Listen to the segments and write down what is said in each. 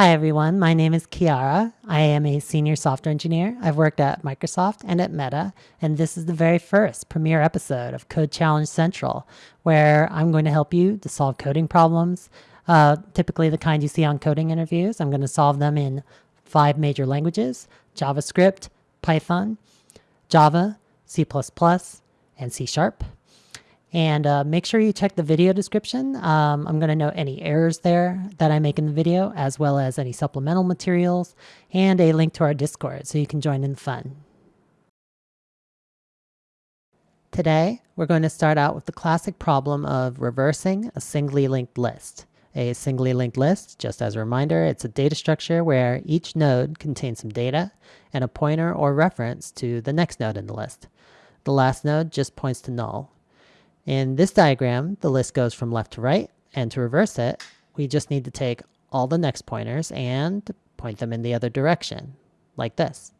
Hi everyone, my name is Kiara. I am a senior software engineer. I've worked at Microsoft and at Meta, and this is the very first premiere episode of Code Challenge Central, where I'm going to help you to solve coding problems, uh, typically the kind you see on coding interviews. I'm going to solve them in five major languages, JavaScript, Python, Java, C++, and C Sharp. And uh, make sure you check the video description. Um, I'm going to note any errors there that I make in the video, as well as any supplemental materials and a link to our Discord so you can join in the fun. Today, we're going to start out with the classic problem of reversing a singly linked list. A singly linked list, just as a reminder, it's a data structure where each node contains some data and a pointer or reference to the next node in the list. The last node just points to null. In this diagram, the list goes from left to right, and to reverse it, we just need to take all the next pointers and point them in the other direction, like this.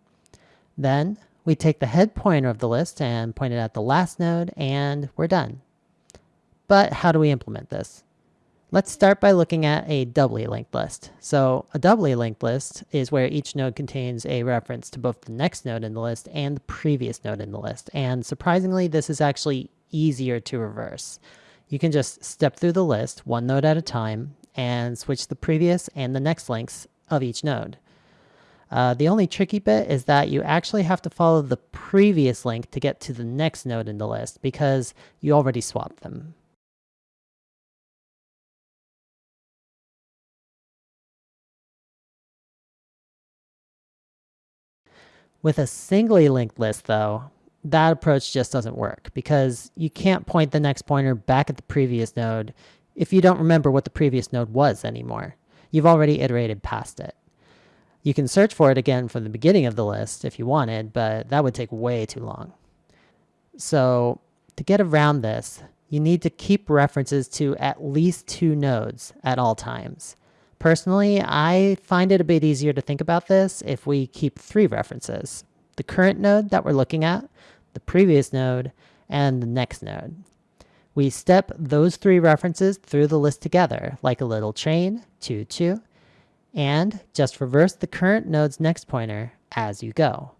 Then we take the head pointer of the list and point it at the last node, and we're done. But how do we implement this? Let's start by looking at a doubly linked list. So a doubly linked list is where each node contains a reference to both the next node in the list and the previous node in the list. And surprisingly, this is actually easier to reverse. You can just step through the list one node at a time and switch the previous and the next links of each node. Uh, the only tricky bit is that you actually have to follow the previous link to get to the next node in the list because you already swapped them. With a singly linked list though, that approach just doesn't work because you can't point the next pointer back at the previous node if you don't remember what the previous node was anymore. You've already iterated past it. You can search for it again from the beginning of the list if you wanted, but that would take way too long. So to get around this, you need to keep references to at least two nodes at all times. Personally, I find it a bit easier to think about this if we keep three references. The current node that we're looking at, the previous node, and the next node. We step those three references through the list together, like a little chain, 2, 2, and just reverse the current node's next pointer as you go.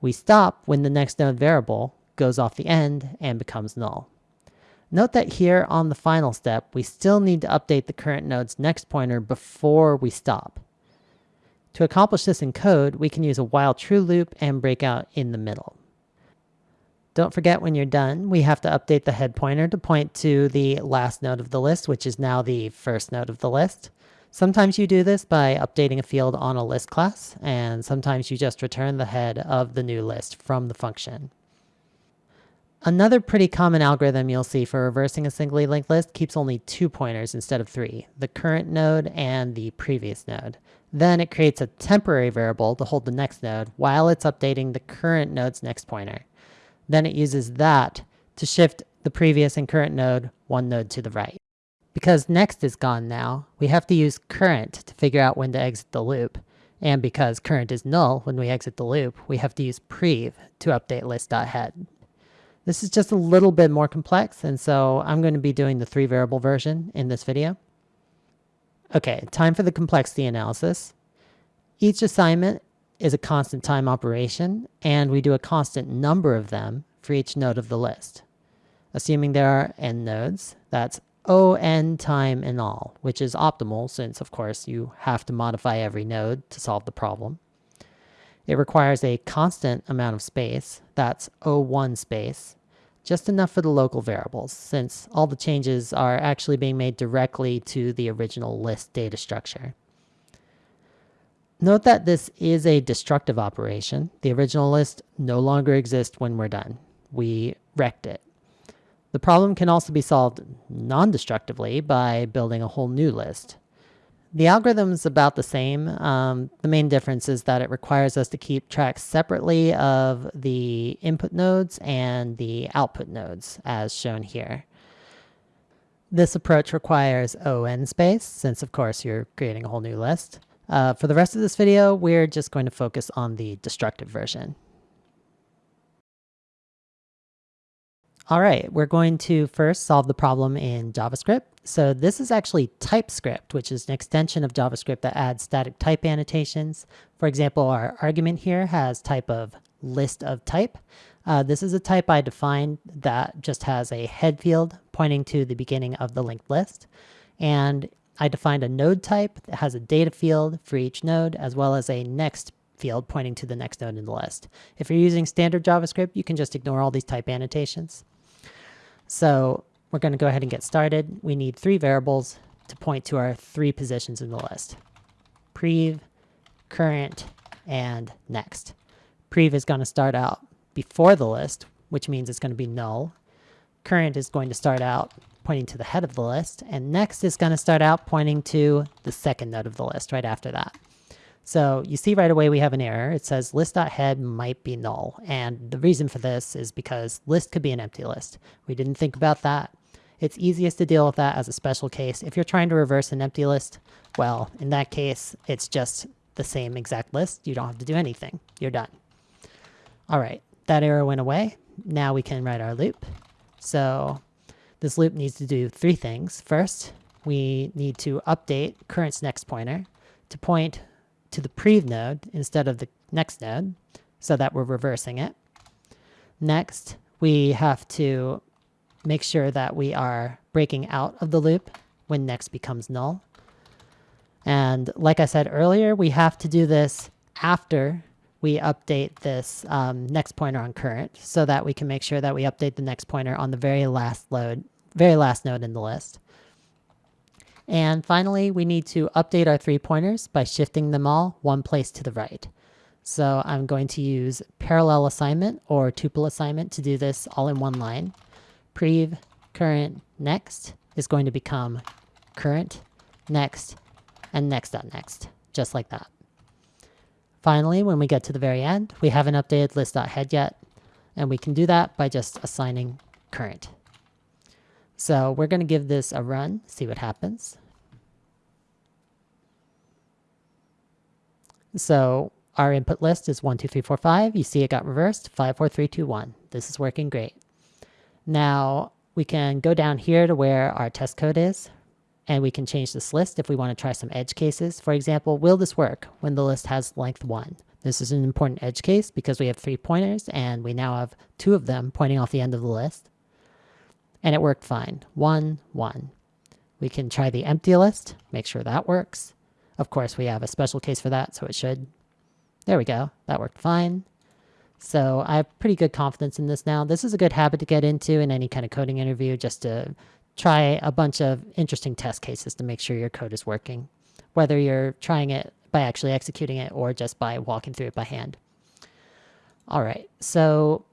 We stop when the next node variable goes off the end and becomes null. Note that here on the final step, we still need to update the current node's next pointer before we stop. To accomplish this in code, we can use a while true loop and break out in the middle. Don't forget when you're done, we have to update the head pointer to point to the last node of the list, which is now the first node of the list. Sometimes you do this by updating a field on a list class, and sometimes you just return the head of the new list from the function. Another pretty common algorithm you'll see for reversing a singly linked list keeps only two pointers instead of three, the current node and the previous node. Then it creates a temporary variable to hold the next node while it's updating the current node's next pointer. Then it uses that to shift the previous and current node one node to the right. Because next is gone now, we have to use current to figure out when to exit the loop. And because current is null when we exit the loop, we have to use prev to update list.head. This is just a little bit more complex, and so I'm going to be doing the three variable version in this video. Okay, time for the complexity analysis. Each assignment is a constant time operation, and we do a constant number of them for each node of the list. Assuming there are n nodes, that's on time in all, which is optimal since, of course, you have to modify every node to solve the problem. It requires a constant amount of space, that's O1 space, just enough for the local variables, since all the changes are actually being made directly to the original list data structure. Note that this is a destructive operation. The original list no longer exists when we're done. We wrecked it. The problem can also be solved non-destructively by building a whole new list. The algorithm is about the same. Um, the main difference is that it requires us to keep track separately of the input nodes and the output nodes as shown here. This approach requires ON space, since of course you're creating a whole new list. Uh, for the rest of this video, we're just going to focus on the destructive version. All right, we're going to first solve the problem in JavaScript. So this is actually TypeScript, which is an extension of JavaScript that adds static type annotations. For example, our argument here has type of list of type. Uh, this is a type I defined that just has a head field pointing to the beginning of the linked list. And I defined a node type that has a data field for each node, as well as a next field pointing to the next node in the list. If you're using standard JavaScript, you can just ignore all these type annotations. So we're going to go ahead and get started. We need three variables to point to our three positions in the list. Prev, current, and next. Prev is going to start out before the list, which means it's going to be null. Current is going to start out pointing to the head of the list, and next is going to start out pointing to the second node of the list right after that. So you see right away we have an error. It says list.head might be null. And the reason for this is because list could be an empty list. We didn't think about that. It's easiest to deal with that as a special case. If you're trying to reverse an empty list, well, in that case, it's just the same exact list. You don't have to do anything. You're done. All right, that error went away. Now we can write our loop. So this loop needs to do three things. First, we need to update current's next pointer to point to the prev node instead of the next node so that we're reversing it. Next, we have to make sure that we are breaking out of the loop when next becomes null. And like I said earlier, we have to do this after we update this um, next pointer on current so that we can make sure that we update the next pointer on the very last load, very last node in the list. And finally, we need to update our three pointers by shifting them all one place to the right. So I'm going to use parallel assignment or tuple assignment to do this all in one line. Prev current next is going to become current next and next.next, next, just like that. Finally, when we get to the very end, we haven't updated list.head yet, and we can do that by just assigning current. So we're going to give this a run, see what happens. So our input list is 1, 2, 3, 4, 5. You see it got reversed, 5, 4, 3, 2, 1. This is working great. Now we can go down here to where our test code is, and we can change this list if we want to try some edge cases. For example, will this work when the list has length 1? This is an important edge case because we have three pointers, and we now have two of them pointing off the end of the list and it worked fine. One, one. We can try the empty list, make sure that works. Of course, we have a special case for that, so it should. There we go. That worked fine. So I have pretty good confidence in this now. This is a good habit to get into in any kind of coding interview, just to try a bunch of interesting test cases to make sure your code is working, whether you're trying it by actually executing it or just by walking through it by hand. All right, so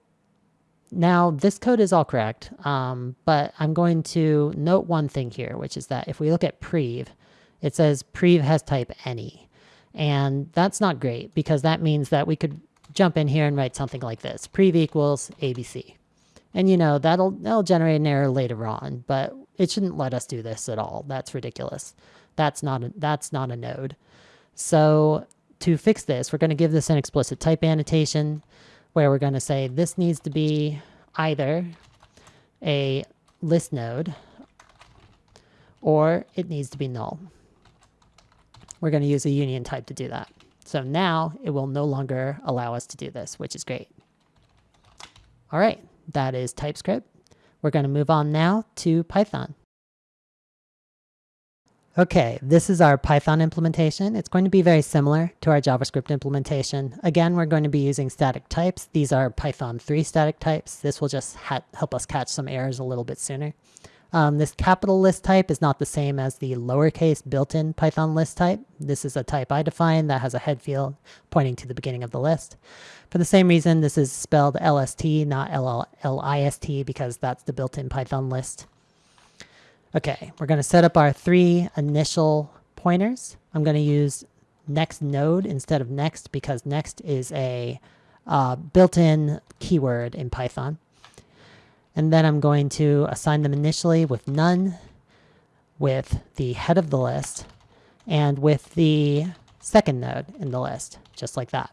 now, this code is all correct, um, but I'm going to note one thing here, which is that if we look at prev, it says prev has type any. And that's not great because that means that we could jump in here and write something like this, prev equals ABC. And you know, that'll, that'll generate an error later on, but it shouldn't let us do this at all. That's ridiculous. That's not a, that's not a node. So to fix this, we're going to give this an explicit type annotation where we're going to say this needs to be either a list node or it needs to be null. We're going to use a union type to do that. So now it will no longer allow us to do this, which is great. All right, that is TypeScript. We're going to move on now to Python. Okay, this is our Python implementation. It's going to be very similar to our JavaScript implementation. Again, we're going to be using static types. These are Python 3 static types. This will just help us catch some errors a little bit sooner. Um, this capital list type is not the same as the lowercase built-in Python list type. This is a type I define that has a head field pointing to the beginning of the list. For the same reason, this is spelled LST, not LLIST, because that's the built-in Python list. Okay, we're going to set up our three initial pointers. I'm going to use next node instead of next because next is a uh, built-in keyword in Python. And then I'm going to assign them initially with none, with the head of the list, and with the second node in the list, just like that.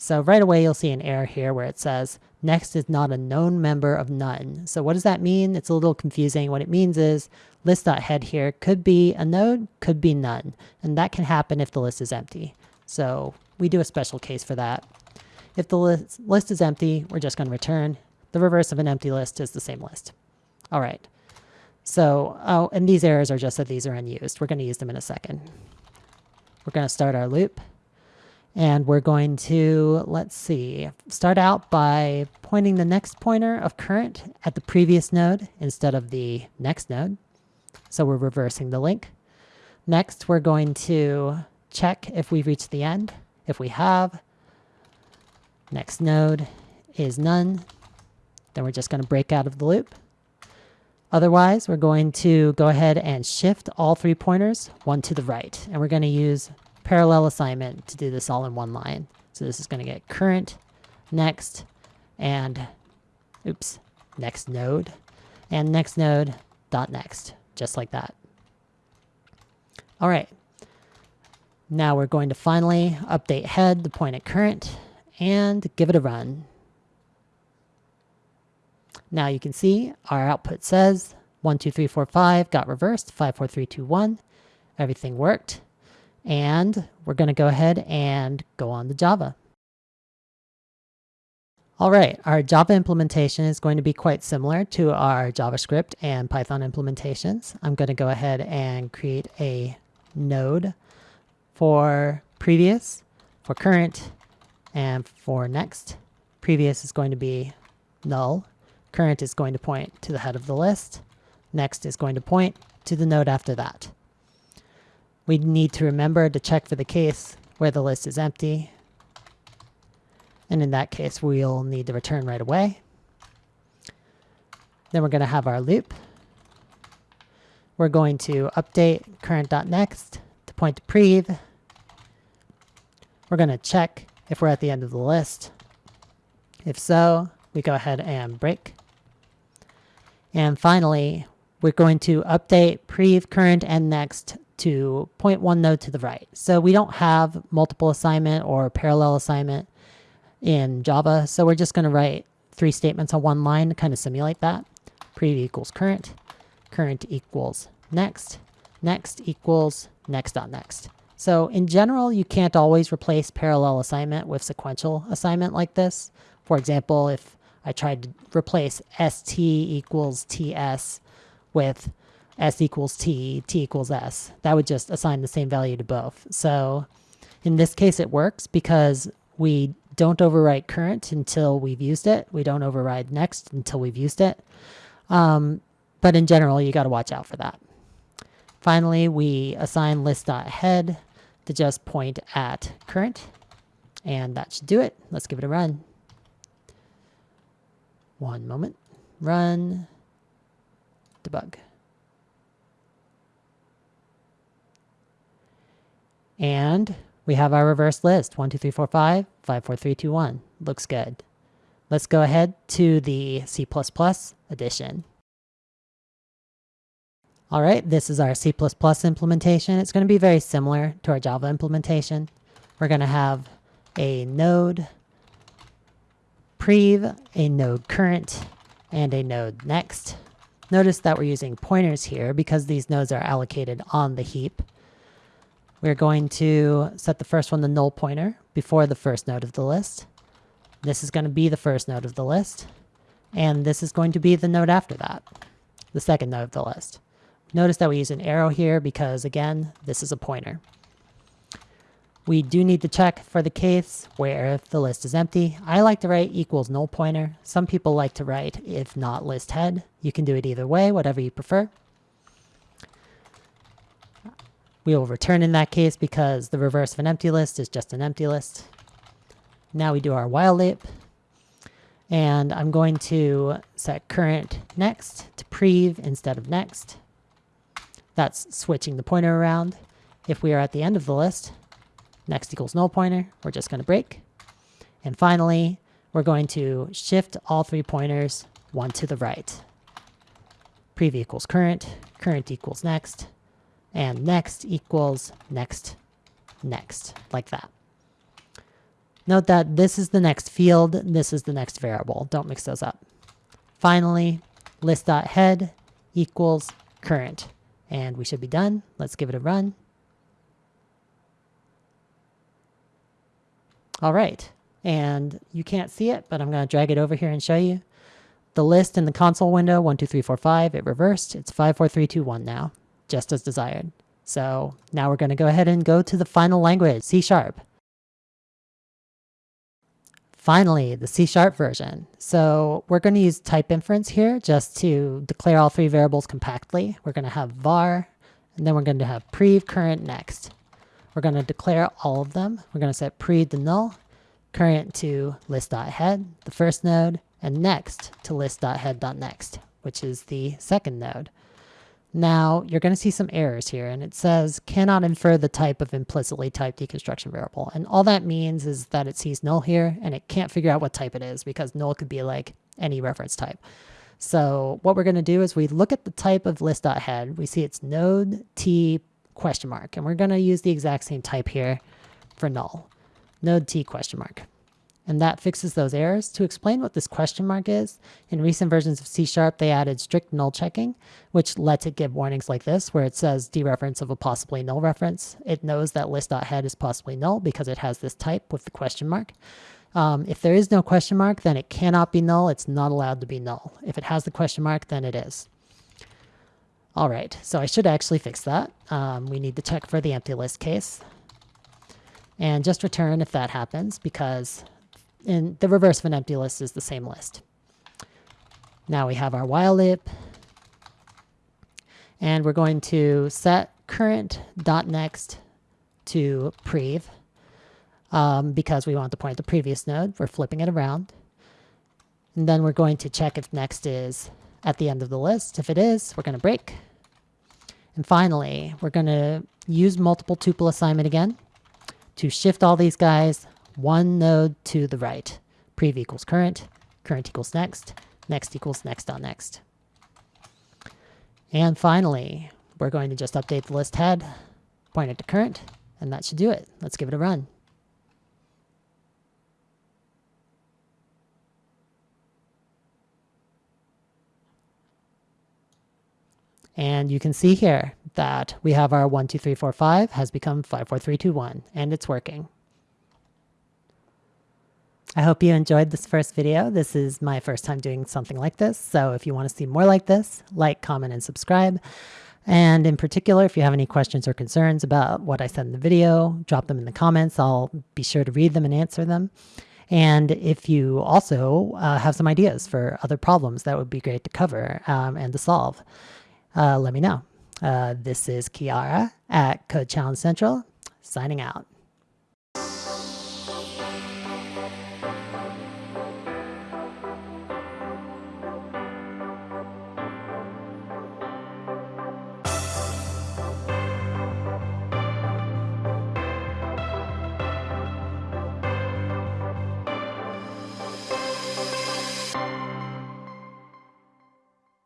So right away, you'll see an error here where it says next is not a known member of none. So what does that mean? It's a little confusing. What it means is list.head here could be a node, could be none. And that can happen if the list is empty. So we do a special case for that. If the list, list is empty, we're just going to return. The reverse of an empty list is the same list. All right. So, oh, and these errors are just that these are unused. We're going to use them in a second. We're going to start our loop. And we're going to, let's see, start out by pointing the next pointer of current at the previous node instead of the next node. So we're reversing the link. Next, we're going to check if we've reached the end. If we have, next node is none. Then we're just going to break out of the loop. Otherwise, we're going to go ahead and shift all three pointers one to the right. And we're going to use parallel assignment to do this all in one line. So this is going to get current, next, and oops, next node, and next node dot next, just like that. All right. Now we're going to finally update head to point at current and give it a run. Now you can see our output says 1, 2, 3, 4, 5 got reversed, 5, 4, 3, 2, 1. Everything worked. And we're going to go ahead and go on to Java. All right, our Java implementation is going to be quite similar to our JavaScript and Python implementations. I'm going to go ahead and create a node for previous, for current, and for next. Previous is going to be null. Current is going to point to the head of the list. Next is going to point to the node after that. We need to remember to check for the case where the list is empty. And in that case, we'll need to return right away. Then we're going to have our loop. We're going to update current.next to point to prev. We're going to check if we're at the end of the list. If so, we go ahead and break. And finally, we're going to update prev, current, and next to point one node to the right. So we don't have multiple assignment or parallel assignment in Java. So we're just going to write three statements on one line to kind of simulate that. Prev equals current, current equals next, next equals next dot next. So in general, you can't always replace parallel assignment with sequential assignment like this. For example, if I tried to replace st equals ts with s equals t, t equals s, that would just assign the same value to both. So in this case, it works because we don't overwrite current until we've used it. We don't override next until we've used it. Um, but in general, you got to watch out for that. Finally, we assign list.head to just point at current. And that should do it. Let's give it a run. One moment. Run. Debug. And we have our reverse list. 1, 2, 3, 4, 5, 5, 4, 3, 2, 1. Looks good. Let's go ahead to the C++ edition. All right, this is our C++ implementation. It's going to be very similar to our Java implementation. We're going to have a node prev, a node current, and a node next. Notice that we're using pointers here because these nodes are allocated on the heap. We're going to set the first one the null pointer before the first node of the list. This is going to be the first node of the list. And this is going to be the node after that, the second node of the list. Notice that we use an arrow here because, again, this is a pointer. We do need to check for the case where if the list is empty. I like to write equals null pointer. Some people like to write if not list head. You can do it either way, whatever you prefer. We will return in that case because the reverse of an empty list is just an empty list. Now we do our while loop. And I'm going to set current next to prev instead of next. That's switching the pointer around. If we are at the end of the list, next equals null pointer, we're just going to break. And finally, we're going to shift all three pointers one to the right. Prev equals current, current equals next, and next equals next, next, like that. Note that this is the next field, this is the next variable. Don't mix those up. Finally, list.head equals current. And we should be done. Let's give it a run. All right. And you can't see it, but I'm going to drag it over here and show you. The list in the console window, 1, 2, 3, 4, 5, it reversed. It's 5, 4, 3, 2, 1 now, just as desired. So now we're going to go ahead and go to the final language, C Sharp. Finally, the C Sharp version. So we're going to use type inference here just to declare all three variables compactly. We're going to have var, and then we're going to have prev current next. We're going to declare all of them. We're going to set prev to null, current to list.head, the first node, and next to list.head.next, which is the second node. Now you're going to see some errors here and it says cannot infer the type of implicitly typed deconstruction variable. And all that means is that it sees null here and it can't figure out what type it is because null could be like any reference type. So what we're going to do is we look at the type of list.head. We see it's node t question mark and we're going to use the exact same type here for null. Node t question mark and that fixes those errors. To explain what this question mark is, in recent versions of C Sharp, they added strict null checking, which lets it give warnings like this, where it says dereference of a possibly null reference. It knows that list.head is possibly null because it has this type with the question mark. Um, if there is no question mark, then it cannot be null. It's not allowed to be null. If it has the question mark, then it is. All right, so I should actually fix that. Um, we need to check for the empty list case. And just return if that happens, because and the reverse of an empty list is the same list. Now we have our while loop. And we're going to set current dot next to prev um, because we want to point the previous node. We're flipping it around. And then we're going to check if next is at the end of the list. If it is, we're going to break. And finally, we're going to use multiple tuple assignment again to shift all these guys one node to the right. Prev equals current, current equals next, next equals next on next. And finally, we're going to just update the list head, point it to current, and that should do it. Let's give it a run. And you can see here that we have our 1, 2, 3, 4, 5 has become 5, 4, 3, 2, 1, and it's working. I hope you enjoyed this first video. This is my first time doing something like this. So if you want to see more like this, like, comment, and subscribe. And in particular, if you have any questions or concerns about what I said in the video, drop them in the comments. I'll be sure to read them and answer them. And if you also uh, have some ideas for other problems that would be great to cover um, and to solve, uh, let me know. Uh, this is Kiara at Code Challenge Central, signing out.